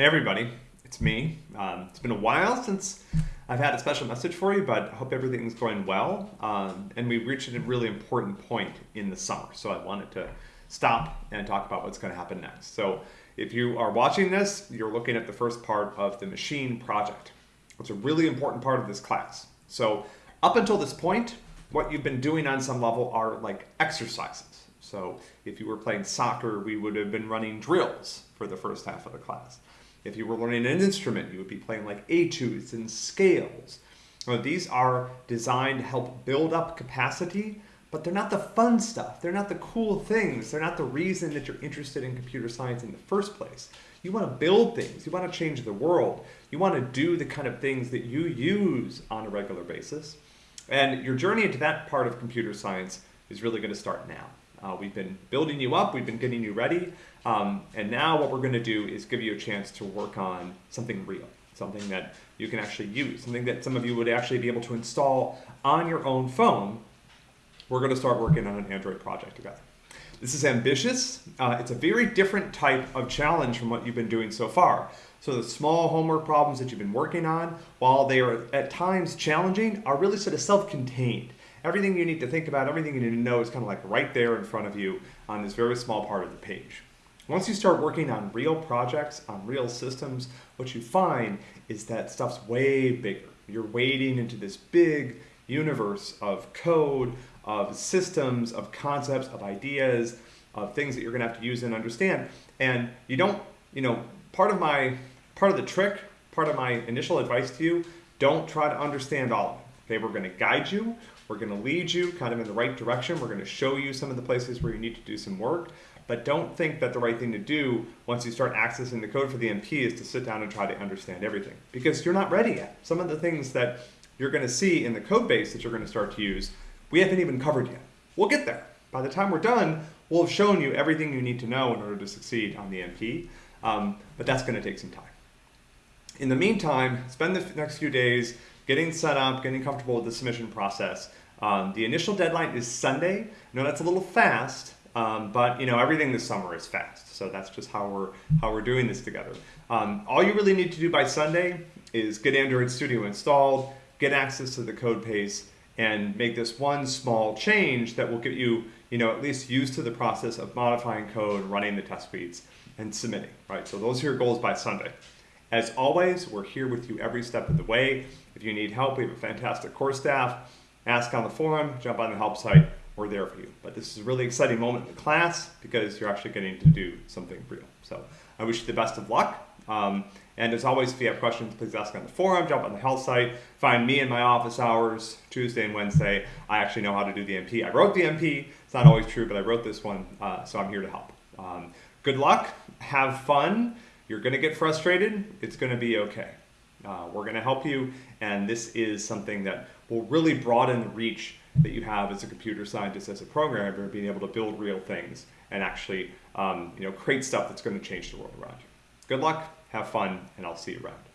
Hey everybody, it's me. Um, it's been a while since I've had a special message for you, but I hope everything's going well. Um, and we've reached a really important point in the summer, so I wanted to stop and talk about what's going to happen next. So if you are watching this, you're looking at the first part of the machine project. It's a really important part of this class. So up until this point, what you've been doing on some level are like exercises. So if you were playing soccer, we would have been running drills for the first half of the class. If you were learning an instrument, you would be playing like etudes and scales. These are designed to help build up capacity, but they're not the fun stuff. They're not the cool things. They're not the reason that you're interested in computer science in the first place. You want to build things. You want to change the world. You want to do the kind of things that you use on a regular basis. And your journey into that part of computer science is really going to start now. Uh, we've been building you up, we've been getting you ready, um, and now what we're going to do is give you a chance to work on something real, something that you can actually use, something that some of you would actually be able to install on your own phone. We're going to start working on an Android project together. This is ambitious. Uh, it's a very different type of challenge from what you've been doing so far. So the small homework problems that you've been working on, while they are at times challenging, are really sort of self-contained everything you need to think about, everything you need to know is kind of like right there in front of you on this very small part of the page. Once you start working on real projects, on real systems, what you find is that stuff's way bigger. You're wading into this big universe of code, of systems, of concepts, of ideas, of things that you're gonna have to use and understand. And you don't, you know, part of my, part of the trick, part of my initial advice to you, don't try to understand all of it. Okay, we're gonna guide you, we're going to lead you kind of in the right direction. We're going to show you some of the places where you need to do some work. But don't think that the right thing to do once you start accessing the code for the MP is to sit down and try to understand everything. Because you're not ready yet. Some of the things that you're going to see in the code base that you're going to start to use, we haven't even covered yet. We'll get there. By the time we're done, we'll have shown you everything you need to know in order to succeed on the MP. Um, but that's going to take some time. In the meantime, spend the next few days getting set up, getting comfortable with the submission process, um, the initial deadline is Sunday. No, that's a little fast, um, but you know everything this summer is fast. So that's just how we're how we're doing this together. Um, all you really need to do by Sunday is get Android Studio installed, get access to the code base, and make this one small change that will get you you know at least used to the process of modifying code, running the test suites, and submitting. Right. So those are your goals by Sunday. As always, we're here with you every step of the way. If you need help, we have a fantastic course staff ask on the forum, jump on the help site, we're there for you. But this is a really exciting moment in the class because you're actually getting to do something real. So I wish you the best of luck. Um, and as always, if you have questions, please ask on the forum, jump on the health site, find me in my office hours, Tuesday and Wednesday. I actually know how to do the MP. I wrote the MP. It's not always true, but I wrote this one, uh, so I'm here to help. Um, good luck. Have fun. You're going to get frustrated. It's going to be okay. Uh, we're going to help you, and this is something that will really broaden the reach that you have as a computer scientist, as a programmer, being able to build real things and actually um, you know, create stuff that's going to change the world around you. Good luck, have fun, and I'll see you around.